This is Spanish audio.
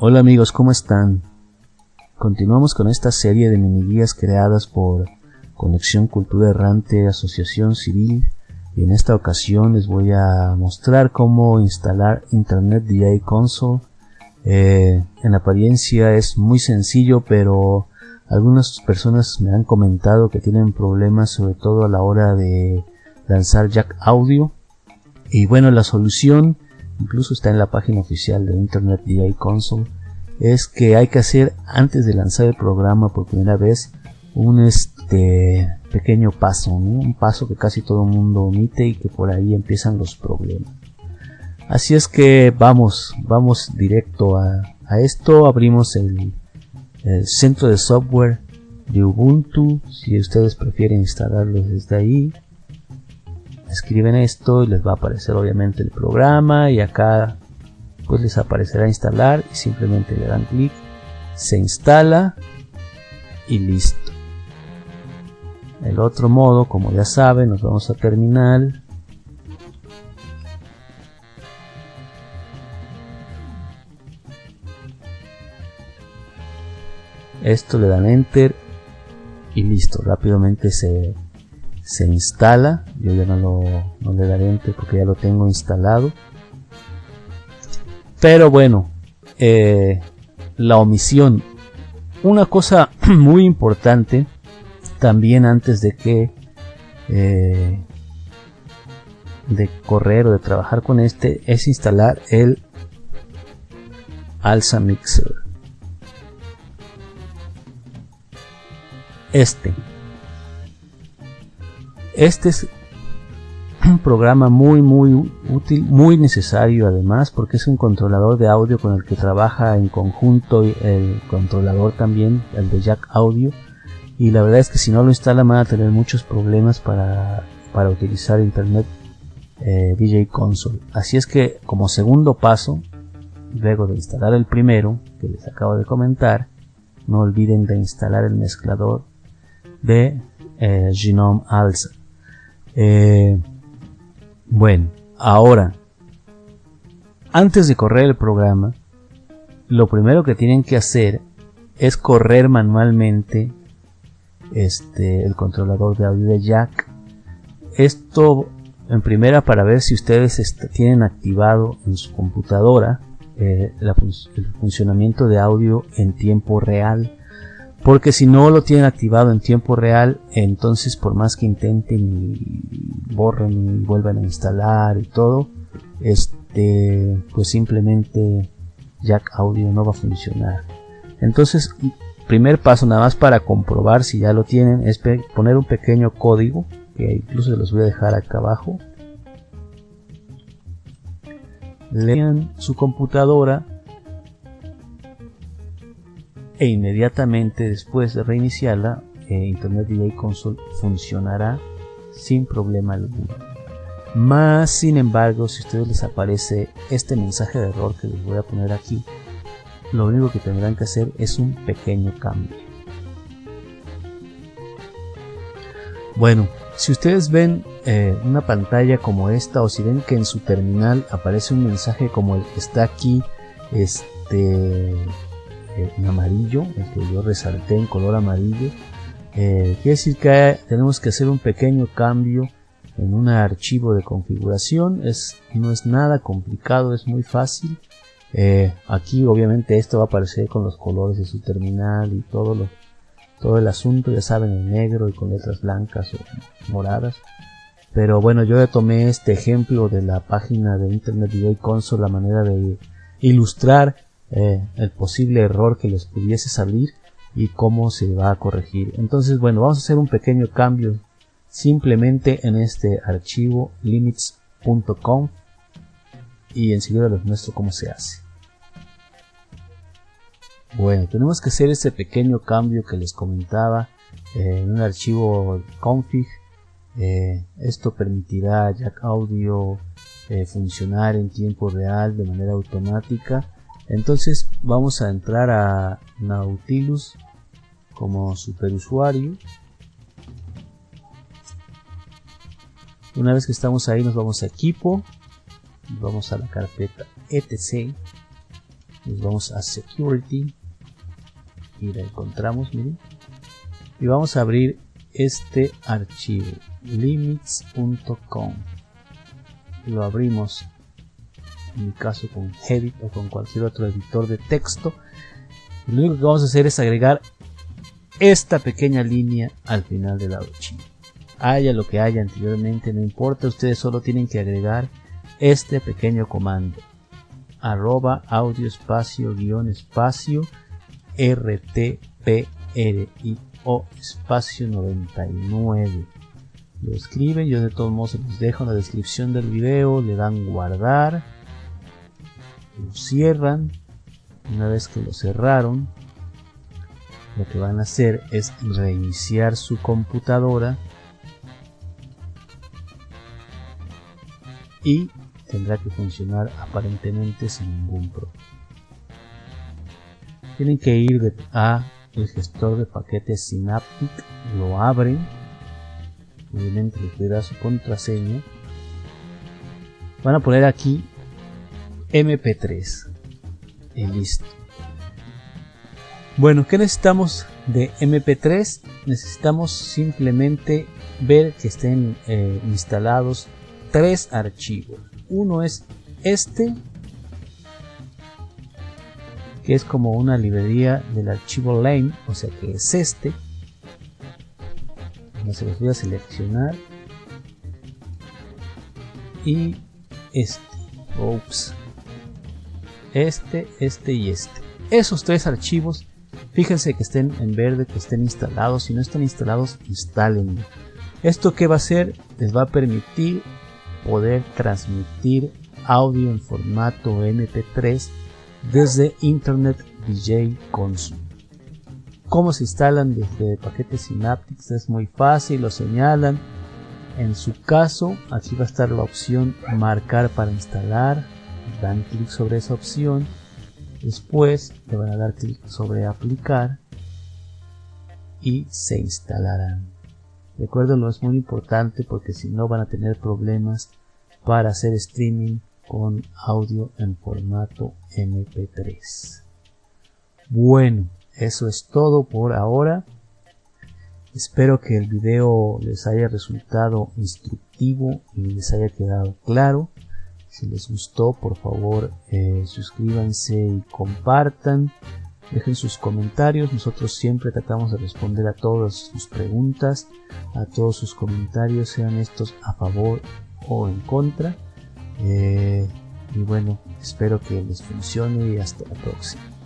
Hola amigos, ¿cómo están? Continuamos con esta serie de mini guías creadas por Conexión Cultura Errante Asociación Civil y en esta ocasión les voy a mostrar cómo instalar Internet DJ Console. Eh, en apariencia es muy sencillo pero algunas personas me han comentado que tienen problemas sobre todo a la hora de lanzar jack audio y bueno la solución incluso está en la página oficial de Internet DJ Console, es que hay que hacer antes de lanzar el programa por primera vez un este pequeño paso, un paso que casi todo el mundo omite y que por ahí empiezan los problemas. Así es que vamos, vamos directo a, esto, abrimos el, el centro de software de Ubuntu, si ustedes prefieren instalarlo desde ahí, escriben esto y les va a aparecer obviamente el programa y acá pues les aparecerá instalar y simplemente le dan clic se instala y listo. El otro modo como ya saben nos vamos a terminal. Esto le dan enter y listo rápidamente se se instala. Yo ya no, lo, le daré enter porque ya lo tengo instalado. Pero bueno eh, la omisión. Una cosa muy importante también antes de que eh, de correr o de trabajar con este es instalar el alza mixer. Este este es un programa muy muy útil, muy necesario además porque es un controlador de audio con el que trabaja en conjunto el controlador también, el de jack audio. Y la verdad es que si no lo instalan van a tener muchos problemas para, para utilizar internet eh, DJ console. Así es que como segundo paso luego de instalar el primero que les acabo de comentar no olviden de instalar el mezclador de eh, Genome Alza eh, bueno, ahora, antes de correr el programa, lo primero que tienen que hacer es correr manualmente este, el controlador de audio de jack. Esto en primera para ver si ustedes tienen activado en su computadora eh, el funcionamiento de audio en tiempo real porque si no lo tienen activado en tiempo real entonces por más que intenten y borren y vuelvan a instalar y todo este pues simplemente jack audio no va a funcionar. Entonces primer paso nada más para comprobar si ya lo tienen es poner un pequeño código que incluso los voy a dejar acá abajo. Lean su computadora e inmediatamente después de reiniciarla eh, Internet DJ Console funcionará sin problema alguno. Más sin embargo, si a ustedes les aparece este mensaje de error que les voy a poner aquí, lo único que tendrán que hacer es un pequeño cambio. Bueno, si ustedes ven eh, una pantalla como esta o si ven que en su terminal aparece un mensaje como el que está aquí, este en amarillo, el que yo resalté en color amarillo. Eh, quiere decir que tenemos que hacer un pequeño cambio en un archivo de configuración. Es, no es nada complicado, es muy fácil. Eh, aquí obviamente esto va a aparecer con los colores de su terminal y todo lo, todo el asunto, ya saben, en negro y con letras blancas o moradas. Pero bueno, yo ya tomé este ejemplo de la página de Internet DJ Console, la manera de ilustrar eh, el posible error que les pudiese salir y cómo se va a corregir. Entonces, bueno, vamos a hacer un pequeño cambio simplemente en este archivo limits.com y enseguida les muestro cómo se hace. Bueno, tenemos que hacer este pequeño cambio que les comentaba eh, en un archivo config. Eh, esto permitirá a Jack Audio funcionar en tiempo real de manera automática entonces vamos a entrar a Nautilus como superusuario. Una vez que estamos ahí nos vamos a equipo. Vamos a la carpeta etc. Nos vamos a security. Y la encontramos miren. Y vamos a abrir este archivo limits.com lo abrimos en mi caso con Edit o con cualquier otro editor de texto lo único que vamos a hacer es agregar esta pequeña línea al final del archivo haya lo que haya anteriormente no importa ustedes solo tienen que agregar este pequeño comando. Arroba audio espacio guion espacio o espacio 99 lo escriben yo de todos modos les dejo en la descripción del video le dan guardar lo cierran una vez que lo cerraron lo que van a hacer es reiniciar su computadora y tendrá que funcionar aparentemente sin ningún problema. Tienen que ir a el gestor de paquetes Synaptic, lo abren, obviamente les da su contraseña. Van a poner aquí MP3 y listo. Bueno, ¿qué necesitamos de MP3? Necesitamos simplemente ver que estén eh, instalados tres archivos. Uno es este, que es como una librería del archivo lame, o sea que es este. se los voy a seleccionar. Y este. Ups. Este, este y este. Esos tres archivos, fíjense que estén en verde, que estén instalados. Si no están instalados, instalen. ¿Esto que va a hacer? Les va a permitir poder transmitir audio en formato MP3 desde Internet DJ Console. ¿Cómo se instalan desde paquetes Synaptics? Es muy fácil, lo señalan. En su caso, aquí va a estar la opción marcar para instalar. Dan clic sobre esa opción. Después le van a dar clic sobre aplicar y se instalarán. Recuerden, es muy importante porque si no van a tener problemas para hacer streaming con audio en formato MP3. Bueno, eso es todo por ahora. Espero que el video les haya resultado instructivo y les haya quedado claro. Si les gustó, por favor, eh, suscríbanse y compartan. Dejen sus comentarios, nosotros siempre tratamos de responder a todas sus preguntas, a todos sus comentarios, sean estos a favor o en contra. Eh, y bueno, espero que les funcione y hasta la próxima.